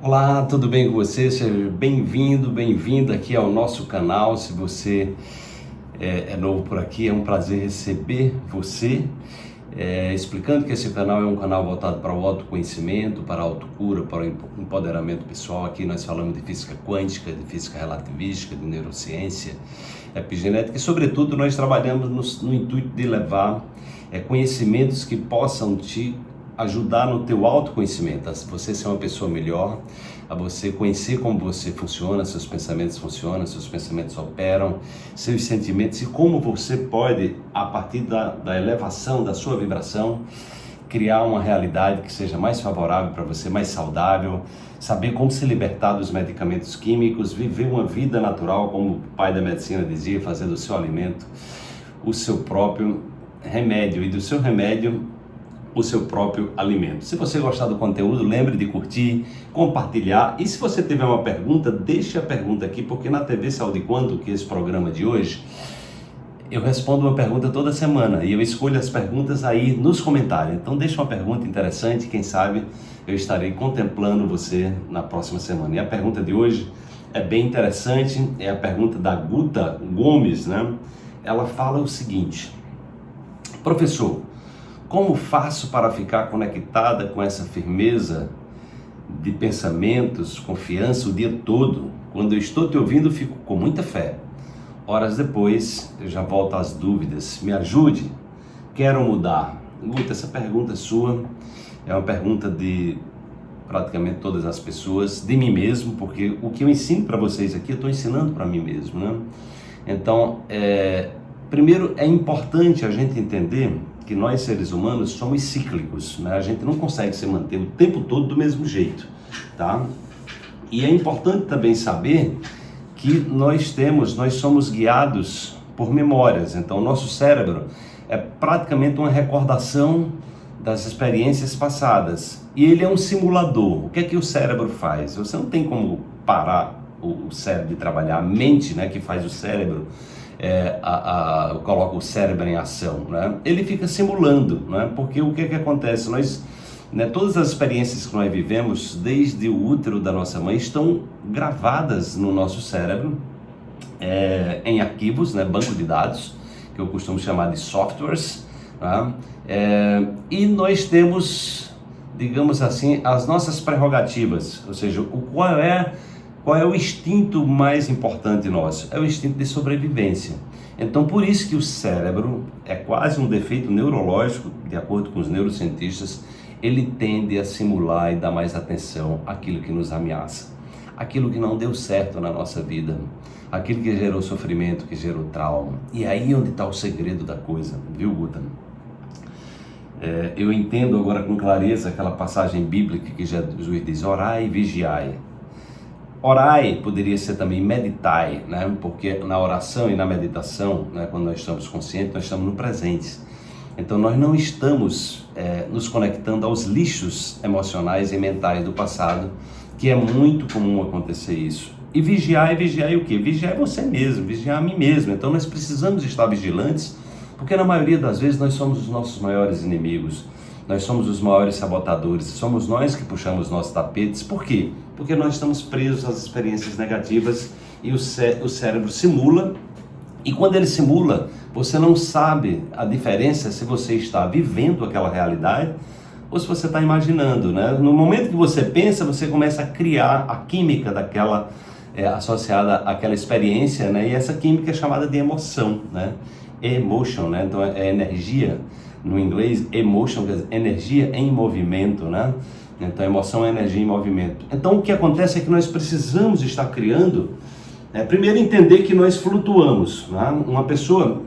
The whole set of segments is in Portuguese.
Olá, tudo bem com você? Seja bem-vindo, bem-vinda aqui ao nosso canal. Se você é, é, novo por aqui, é um prazer receber você. É, explicando que esse canal é um canal voltado para o autoconhecimento, para a autocura, para o empoderamento pessoal. Aqui nós falamos de física quântica, de física relativística, de neurociência, epigenética e, sobretudo, nós trabalhamos no, no intuito de levar é, conhecimentos que possam te ajudar no teu autoconhecimento, a você ser uma pessoa melhor, a você conhecer como você funciona, seus pensamentos funcionam, seus pensamentos operam, seus sentimentos e como você pode, a partir da, da elevação da sua vibração, criar uma realidade que seja mais favorável para você, mais saudável, saber como se libertar dos medicamentos químicos, viver uma vida natural, como o pai da medicina dizia, fazer do seu alimento o seu próprio remédio. E do seu remédio o seu próprio alimento. Se você gostar do conteúdo, lembre de curtir, compartilhar e se você tiver uma pergunta, deixe a pergunta aqui, porque na TV Saúde Quanto, que é esse programa de hoje, eu respondo uma pergunta toda semana e eu escolho as perguntas aí nos comentários. Então deixa uma pergunta interessante, quem sabe eu estarei contemplando você na próxima semana. E a pergunta de hoje é bem interessante, é a pergunta da Guta Gomes, né? Ela fala o seguinte: Professor, como faço para ficar conectada com essa firmeza de pensamentos, confiança o dia todo? Quando eu estou te ouvindo, fico com muita fé. Horas depois, eu já volto às dúvidas. Me ajude? Quero mudar. Guta, essa pergunta sua é uma pergunta de praticamente todas as pessoas, de mim mesmo, porque o que eu ensino para vocês aqui, eu estou ensinando para mim mesmo, né? Então, é, primeiro é importante a gente entender que nós seres humanos somos cíclicos, né? A gente não consegue se manter o tempo todo do mesmo jeito, tá? E é importante também saber que nós temos, nós somos guiados por memórias. Então, o nosso cérebro é praticamente uma recordação das experiências passadas. E ele é um simulador. O que é que o cérebro faz? Você não tem como parar o cérebro de trabalhar, a mente, né, que faz o cérebro é, a, a, coloca o cérebro em ação, né? ele fica simulando, né? porque o que, que acontece? Nós, né, todas as experiências que nós vivemos desde o útero da nossa mãe estão gravadas no nosso cérebro é, em arquivos, né, banco de dados, que eu costumo chamar de softwares, né? é, e nós temos, digamos assim, as nossas prerrogativas, ou seja, o qual é qual é o instinto mais importante nosso? É o instinto de sobrevivência. Então, por isso que o cérebro é quase um defeito neurológico, de acordo com os neurocientistas, ele tende a simular e dar mais atenção àquilo que nos ameaça, aquilo que não deu certo na nossa vida, aquilo que gerou sofrimento, que gerou trauma. E aí é onde está o segredo da coisa, viu, Guta? É, eu entendo agora com clareza aquela passagem bíblica que Jesus diz: orai e vigiai. Orai poderia ser também meditai, né? porque na oração e na meditação, né, quando nós estamos conscientes, nós estamos no presente. Então nós não estamos é, nos conectando aos lixos emocionais e mentais do passado, que é muito comum acontecer isso. E vigiar é vigiar o quê? Vigiar é você mesmo, vigiar a mim mesmo. Então nós precisamos estar vigilantes, porque na maioria das vezes nós somos os nossos maiores inimigos. Nós somos os maiores sabotadores, somos nós que puxamos nossos tapetes. Por quê? Porque nós estamos presos às experiências negativas e o, cé o cérebro simula. E quando ele simula, você não sabe a diferença se você está vivendo aquela realidade ou se você está imaginando. Né? No momento que você pensa, você começa a criar a química daquela é, associada àquela experiência, né? e essa química é chamada de emoção, né? emotion, né? então é energia no inglês, emotion, quer dizer, energia em movimento, né? Então, emoção é energia em movimento. Então, o que acontece é que nós precisamos estar criando, é, primeiro entender que nós flutuamos. Né? Uma pessoa,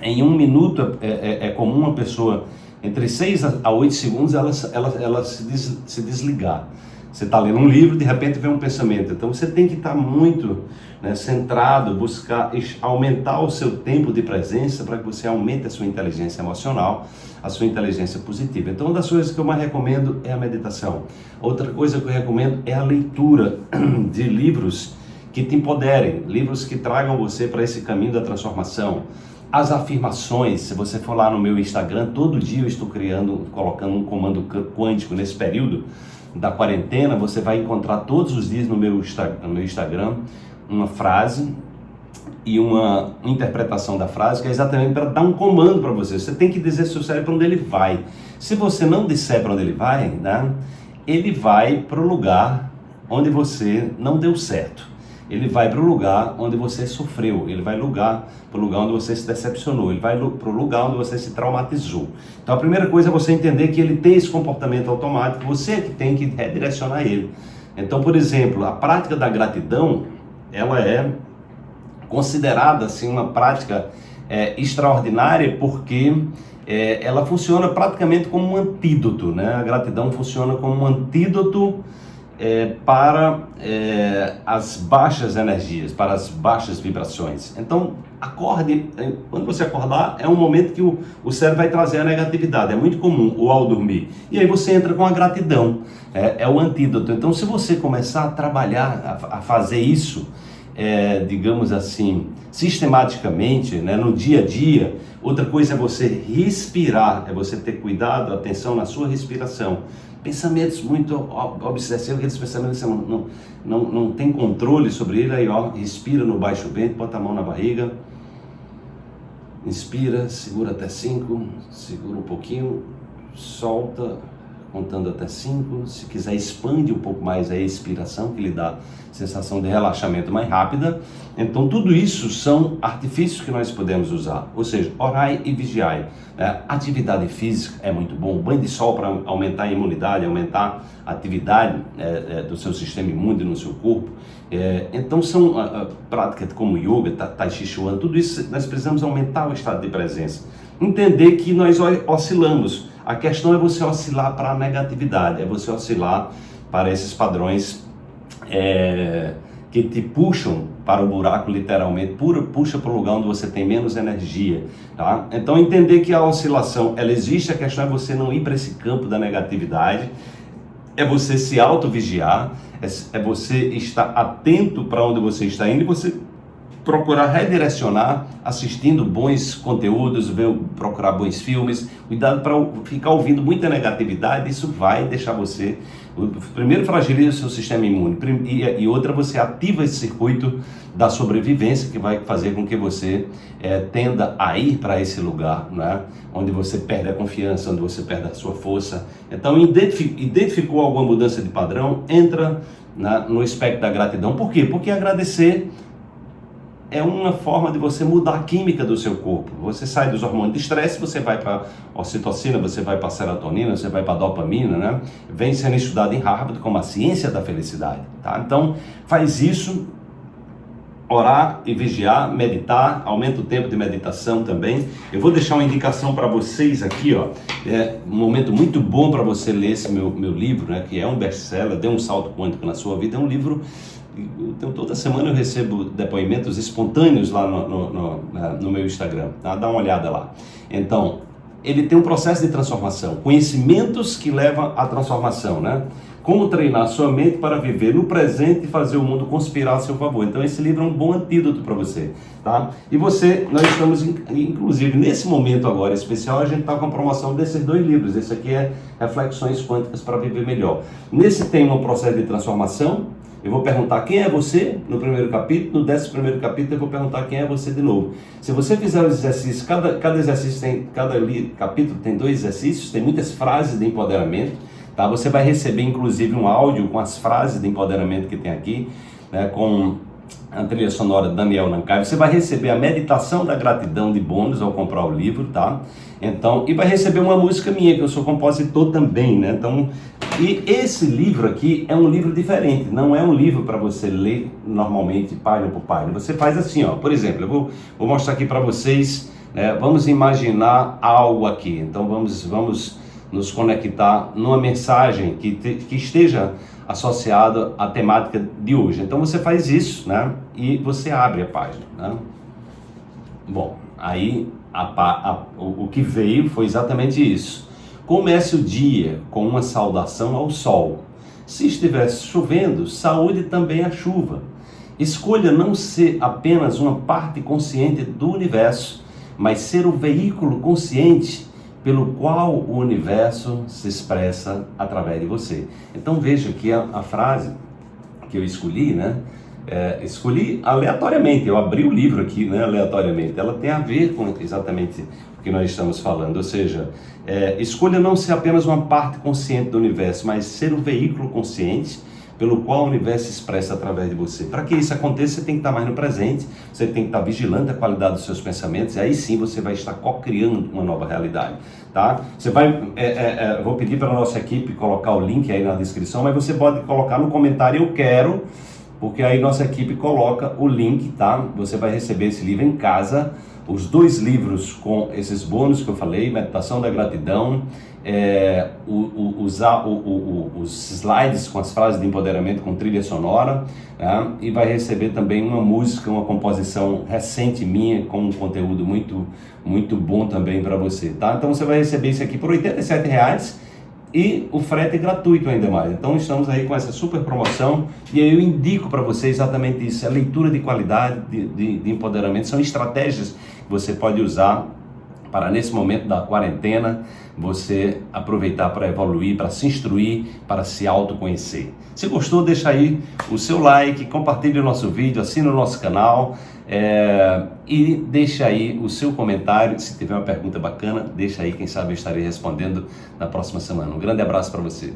em um minuto, é, é, é comum uma pessoa, entre 6 a 8 segundos, ela, ela, ela se, des, se desligar. Você está lendo um livro, de repente vem um pensamento. Então você tem que estar tá muito né, centrado, buscar aumentar o seu tempo de presença para que você aumente a sua inteligência emocional, a sua inteligência positiva. Então, uma das coisas que eu mais recomendo é a meditação. Outra coisa que eu recomendo é a leitura de livros que te empoderem, livros que tragam você para esse caminho da transformação. As afirmações, se você for lá no meu Instagram, todo dia eu estou criando, colocando um comando quântico nesse período da quarentena, você vai encontrar todos os dias no meu, no meu Instagram uma frase e uma interpretação da frase que é exatamente para dar um comando para você. Você tem que dizer seu cérebro onde ele vai. Se você não disser para onde ele vai, né, ele vai para o lugar onde você não deu certo. Ele vai para o lugar onde você sofreu, ele vai lugar para o lugar onde você se decepcionou, ele vai para o lugar onde você se traumatizou. Então a primeira coisa é você entender que ele tem esse comportamento automático, você é que tem que redirecionar ele. Então, por exemplo, a prática da gratidão, ela é considerada assim uma prática é, extraordinária porque é, ela funciona praticamente como um antídoto, né? A gratidão funciona como um antídoto é, para é, as baixas energias, para as baixas vibrações. Então, acorde, é, quando você acordar, é um momento que o, o cérebro vai trazer a negatividade, é muito comum, ou ao dormir. E aí você entra com a gratidão, é, é o antídoto. Então, se você começar a trabalhar, a, a fazer isso, é, digamos assim, sistematicamente, né, no dia a dia. Outra coisa é você respirar, é você ter cuidado, atenção na sua respiração. Pensamentos muito obsessivos, aqueles pensamentos que você não, não, não, tem controle sobre ele, aí ó, respira no baixo ventre, bota a mão na barriga, inspira, segura até cinco, segura um pouquinho, solta, contando até 5. Se quiser, expande um pouco mais a expiração, que lhe dá sensação de relaxamento mais rápida. Então, tudo isso são artifícios que nós podemos usar. Ou seja, orai e vigiai. É, atividade física é muito bom. Banho de sol para aumentar a imunidade, aumentar a atividade é, é, do seu sistema imune no seu corpo. É, então, são a, práticas como yoga, tai chi chuan, tudo isso nós precisamos aumentar o estado de presença. Entender que nós oscilamos a questão é você oscilar para a negatividade, é você oscilar para esses padrões é, que te puxam para o buraco, literalmente, puxa para o lugar onde você tem menos energia. Tá? Então, entender que a oscilação ela existe, a questão é você não ir para esse campo da negatividade, é você se auto-vigiar, é, é você estar atento para onde você está indo e você procurar redirecionar assistindo bons conteúdos, ver, procurar bons filmes. Cuidado para ficar ouvindo muita negatividade, isso vai deixar você. Primeiro, fragiliza o seu sistema imune, e, outra, você ativa esse circuito da sobrevivência que vai fazer com que você é, tenda a ir para esse lugar, né? onde você perde a confiança, onde você perde a sua força. Então, identificou alguma mudança de padrão, entra no espectro da gratidão. Por quê? Porque agradecer é uma forma de você mudar a química do seu corpo. Você sai dos hormônios de estresse, você vai para ocitocina, você vai para serotonina, você vai para dopamina, né? Vem sendo estudado em Harvard como a ciência da felicidade, tá? Então, faz isso, orar e vigiar, meditar, aumenta o tempo de meditação também. Eu vou deixar uma indicação para vocês aqui, ó. É um momento muito bom para você ler esse meu, meu livro, né? Que é um best-seller, deu um salto quântico na sua vida. É um livro então, toda semana eu recebo depoimentos espontâneos lá no, no, no, no meu Instagram. Tá? Dá uma olhada lá. Então, ele tem um processo de transformação, conhecimentos que levam à transformação, né? Como treinar sua mente para viver no presente e fazer o mundo conspirar a seu favor. Então esse livro é um bom antídoto para você, tá? E você, nós estamos inclusive nesse momento agora especial, a gente está com a promoção desses dois livros. Esse aqui é Reflexões Quânticas para Viver Melhor. Nesse tem um processo de transformação eu vou perguntar quem é você no primeiro capítulo, no décimo primeiro capítulo eu vou perguntar quem é você de novo. Se você fizer os exercícios, cada, cada exercício tem, cada capítulo tem dois exercícios, tem muitas frases de empoderamento, tá? Você vai receber inclusive um áudio com as frases de empoderamento que tem aqui, né? Com a trilha sonora Daniel Nancai. Você vai receber a meditação da gratidão de bônus ao comprar o livro, tá? Então, e vai receber uma música minha, que eu sou compositor também, né? Então, e esse livro aqui é um livro diferente, não é um livro para você ler normalmente página por página. Você faz assim, ó, por exemplo, eu vou, vou mostrar aqui para vocês, né? vamos imaginar algo aqui. Então, vamos, vamos nos conectar numa mensagem que, te, que esteja associada à temática de hoje. Então você faz isso, né? E você abre a página, né? Bom, aí a, a, o, o que veio foi exatamente isso. Comece o dia com uma saudação ao sol. Se estivesse chovendo, saúde também a chuva. Escolha não ser apenas uma parte consciente do universo, mas ser o veículo consciente pelo qual o universo se expressa através de você. Então veja que a, a frase que eu escolhi, né? É, escolhi aleatoriamente, eu abri o livro aqui né, aleatoriamente, ela tem a ver com exatamente o que nós estamos falando, ou seja, é, escolha não ser apenas uma parte consciente do universo, mas ser o veículo consciente pelo qual o universo expressa através de você. Para que isso aconteça, você tem que estar mais no presente, você tem que estar vigilando a qualidade dos seus pensamentos, e aí sim você vai estar co-criando uma nova realidade. Tá? Você vai, é, é, é, vou pedir para a nossa equipe colocar o link aí na descrição, mas você pode colocar no comentário eu quero, porque aí nossa equipe coloca o link, tá? Você vai receber esse livro em casa os dois livros com esses bônus que eu falei, Meditação da Gratidão, é, o, o, usar o, os slides com as frases de empoderamento com trilha sonora, né? e vai receber também uma música, uma composição recente minha, com um conteúdo muito, muito bom também para você. Tá? Então você vai receber isso aqui por R$ 87,00 e o frete é gratuito ainda mais. Então estamos aí com essa super promoção. E eu indico para você exatamente isso, a leitura de qualidade, de, de, de empoderamento, são estratégias que você pode usar para nesse momento da quarentena você aproveitar para evoluir, para se instruir, para se autoconhecer. Se gostou, deixa aí o seu like, compartilhe o nosso vídeo, assina o nosso canal é, e deixa aí o seu comentário. Se tiver uma pergunta bacana, deixa aí, quem sabe eu estarei respondendo na próxima semana. Um grande abraço para você.